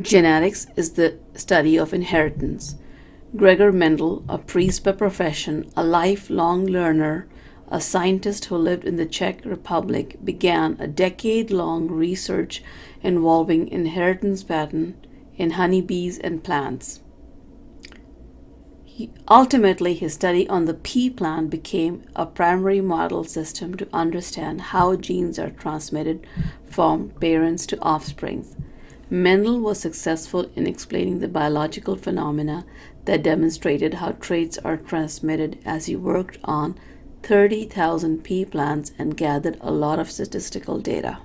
Genetics is the study of inheritance. Gregor Mendel, a priest by profession, a lifelong learner, a scientist who lived in the Czech Republic, began a decade long research involving inheritance pattern in honeybees and plants. He, ultimately, his study on the pea plant became a primary model system to understand how genes are transmitted from parents to offspring. Mendel was successful in explaining the biological phenomena that demonstrated how traits are transmitted as he worked on 30,000 pea plants and gathered a lot of statistical data.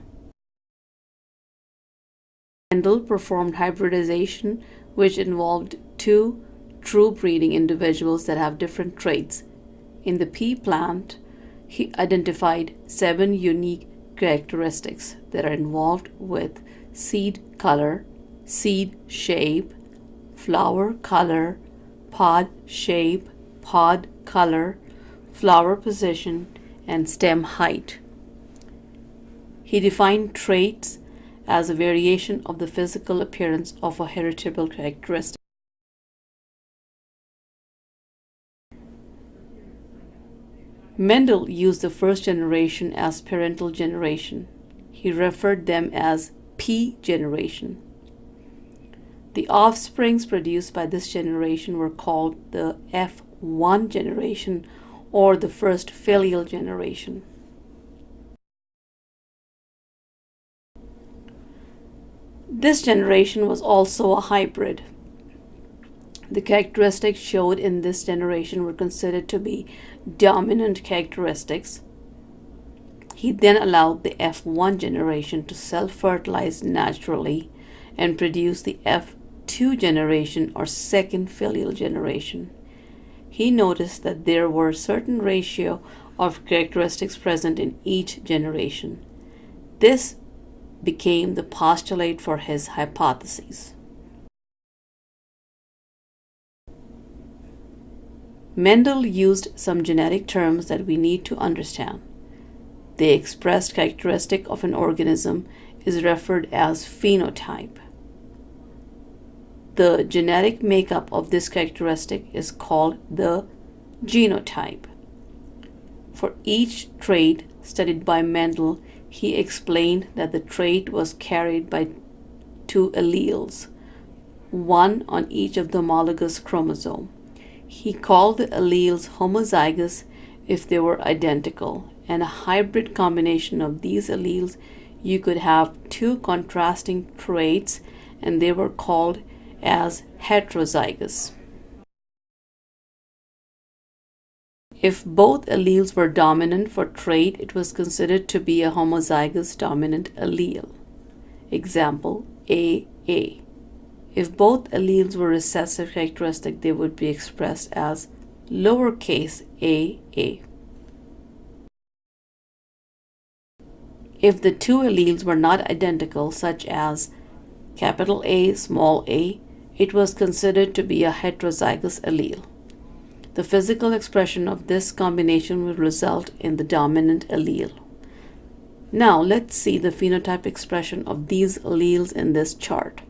Mendel performed hybridization, which involved two true breeding individuals that have different traits. In the pea plant, he identified seven unique characteristics that are involved with seed color, seed shape, flower color, pod shape, pod color, flower position, and stem height. He defined traits as a variation of the physical appearance of a heritable characteristic. Mendel used the first generation as parental generation. He referred them as P generation. The offsprings produced by this generation were called the F1 generation or the first filial generation. This generation was also a hybrid. The characteristics showed in this generation were considered to be dominant characteristics he then allowed the F1 generation to self-fertilize naturally and produce the F2 generation or second filial generation. He noticed that there were certain ratio of characteristics present in each generation. This became the postulate for his hypotheses. Mendel used some genetic terms that we need to understand. The expressed characteristic of an organism is referred as phenotype. The genetic makeup of this characteristic is called the genotype. For each trait studied by Mendel, he explained that the trait was carried by two alleles, one on each of the homologous chromosome. He called the alleles homozygous if they were identical and a hybrid combination of these alleles, you could have two contrasting traits and they were called as heterozygous. If both alleles were dominant for trait, it was considered to be a homozygous dominant allele. Example, AA. If both alleles were recessive characteristic, they would be expressed as lowercase aa. If the two alleles were not identical, such as capital A, small a, it was considered to be a heterozygous allele. The physical expression of this combination will result in the dominant allele. Now let's see the phenotype expression of these alleles in this chart.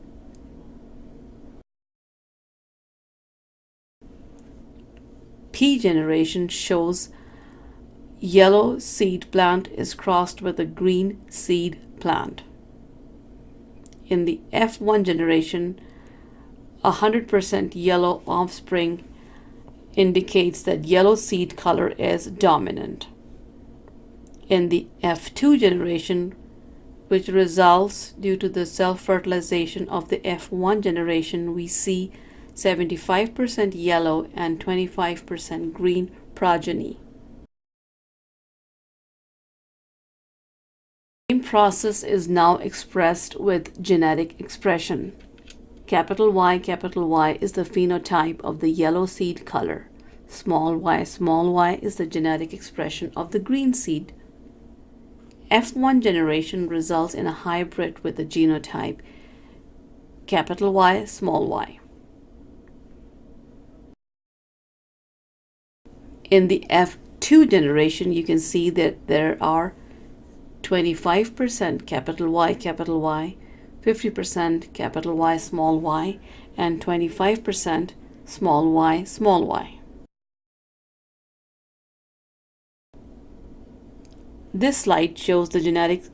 P generation shows yellow seed plant is crossed with a green seed plant. In the F1 generation, 100% yellow offspring indicates that yellow seed color is dominant. In the F2 generation, which results due to the self-fertilization of the F1 generation, we see 75% yellow and 25% green progeny. Same process is now expressed with genetic expression. Capital Y, capital Y is the phenotype of the yellow seed color. Small y, small y is the genetic expression of the green seed. F1 generation results in a hybrid with the genotype capital Y, small y. In the F2 generation, you can see that there are 25% capital Y, capital Y, 50% capital Y small y, and 25% small y small y. This slide shows the genetic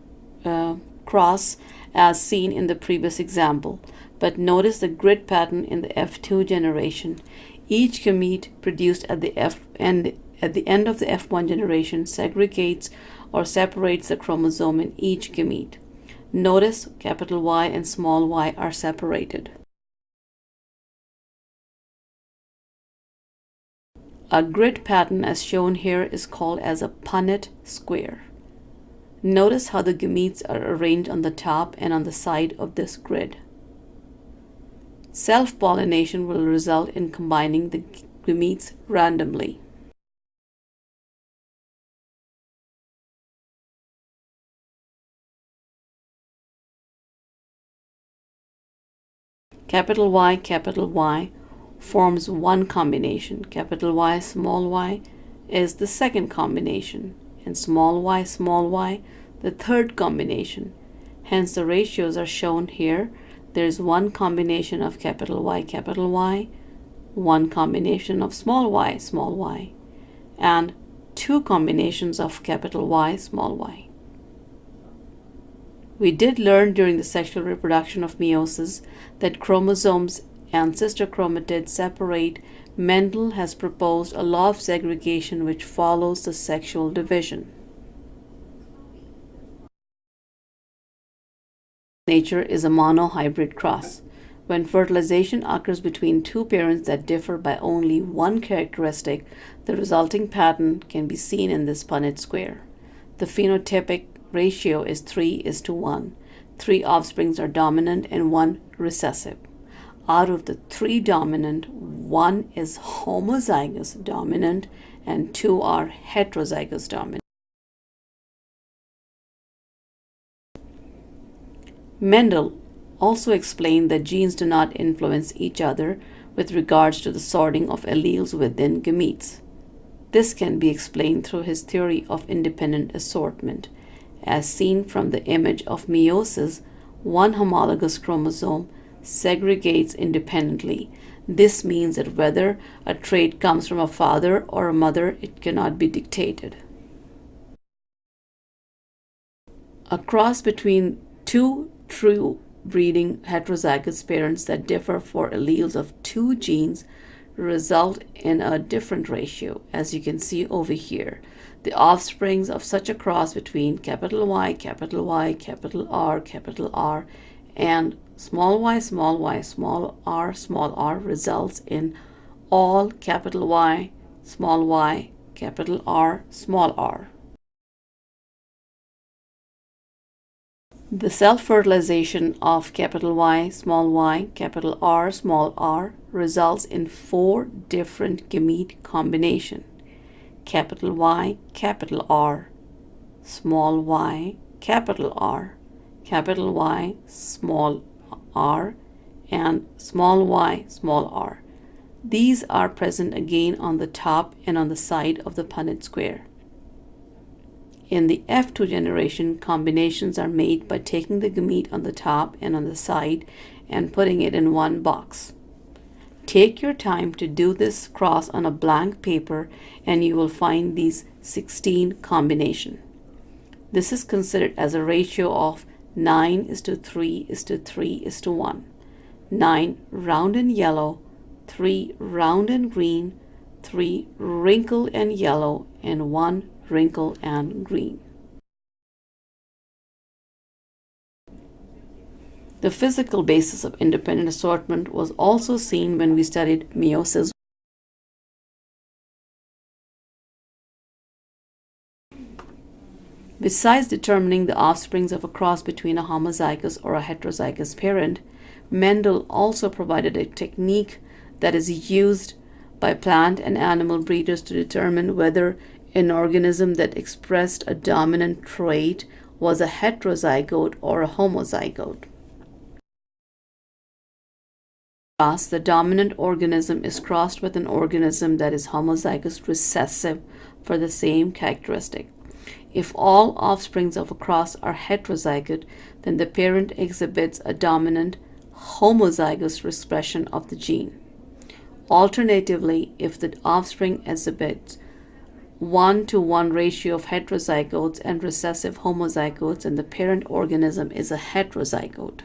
uh, cross as seen in the previous example, but notice the grid pattern in the F2 generation. Each gamete produced at the F end at the end of the F1 generation segregates or separates the chromosome in each gamete. Notice capital Y and small y are separated. A grid pattern as shown here is called as a Punnett square. Notice how the gametes are arranged on the top and on the side of this grid. Self-pollination will result in combining the gametes randomly. Capital Y, capital Y forms one combination. Capital Y, small y is the second combination and small y, small y, the third combination. Hence the ratios are shown here. There is one combination of capital Y, capital Y, one combination of small y, small y, and two combinations of capital Y, small y. We did learn during the sexual reproduction of meiosis that chromosomes and sister chromatids separate Mendel has proposed a law of segregation which follows the sexual division. Nature is a monohybrid cross. When fertilization occurs between two parents that differ by only one characteristic, the resulting pattern can be seen in this Punnett square. The phenotypic ratio is 3 is to 1. Three offsprings are dominant and one recessive out of the three dominant, one is homozygous dominant and two are heterozygous dominant. Mendel also explained that genes do not influence each other with regards to the sorting of alleles within gametes. This can be explained through his theory of independent assortment. As seen from the image of meiosis, one homologous chromosome segregates independently. This means that whether a trait comes from a father or a mother, it cannot be dictated. A cross between two true breeding heterozygous parents that differ for alleles of two genes result in a different ratio, as you can see over here. The offsprings of such a cross between capital Y, capital Y, capital R, capital R, and small y, small y, small r, small r results in all capital Y, small y, capital R, small r. The self-fertilization of capital Y, small y, capital R, small r results in four different gamete combination. Capital Y, capital R, small y, capital R, capital Y, small r and small y small r. These are present again on the top and on the side of the Punnett square. In the F2 generation, combinations are made by taking the gamete on the top and on the side and putting it in one box. Take your time to do this cross on a blank paper and you will find these 16 combination. This is considered as a ratio of 9 is to 3 is to 3 is to 1. 9 round and yellow, 3 round and green, 3 wrinkle and yellow, and 1 wrinkle and green. The physical basis of independent assortment was also seen when we studied meiosis Besides determining the offsprings of a cross between a homozygous or a heterozygous parent, Mendel also provided a technique that is used by plant and animal breeders to determine whether an organism that expressed a dominant trait was a heterozygote or a homozygote. Thus, the dominant organism is crossed with an organism that is homozygous recessive for the same characteristic. If all offsprings of a cross are heterozygote, then the parent exhibits a dominant homozygous expression of the gene. Alternatively, if the offspring exhibits 1 to 1 ratio of heterozygotes and recessive homozygotes, and the parent organism is a heterozygote.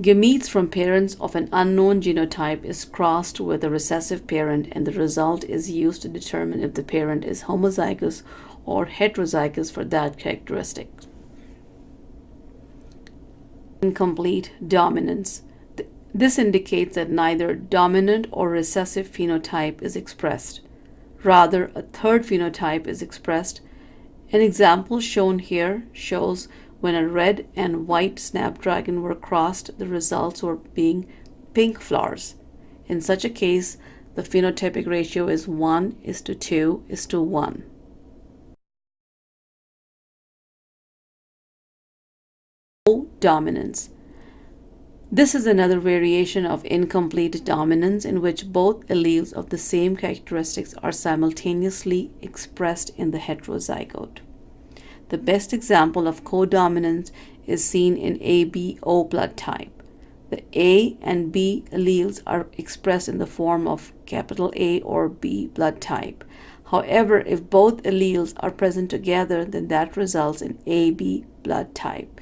Gametes from parents of an unknown genotype is crossed with a recessive parent and the result is used to determine if the parent is homozygous or heterozygous for that characteristic. Incomplete dominance. This indicates that neither dominant or recessive phenotype is expressed. Rather, a third phenotype is expressed. An example shown here shows when a red and white snapdragon were crossed, the results were being pink flowers. In such a case, the phenotypic ratio is 1 is to 2 is to 1. Dominance. This is another variation of incomplete dominance in which both alleles of the same characteristics are simultaneously expressed in the heterozygote. The best example of codominance is seen in ABO blood type. The A and B alleles are expressed in the form of capital A or B blood type. However, if both alleles are present together, then that results in AB blood type.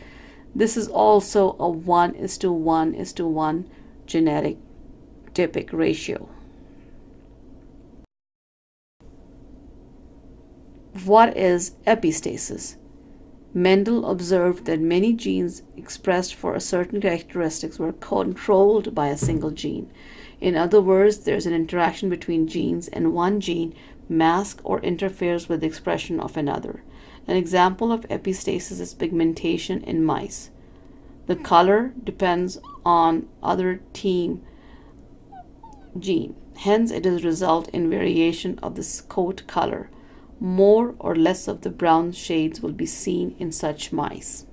This is also a 1 is to 1 is to 1 genetic typic ratio. What is epistasis? Mendel observed that many genes expressed for a certain characteristics were controlled by a single gene. In other words, there's an interaction between genes and one gene masks or interferes with the expression of another. An example of epistasis is pigmentation in mice. The color depends on other team gene. Hence, it is result in variation of the coat color more or less of the brown shades will be seen in such mice.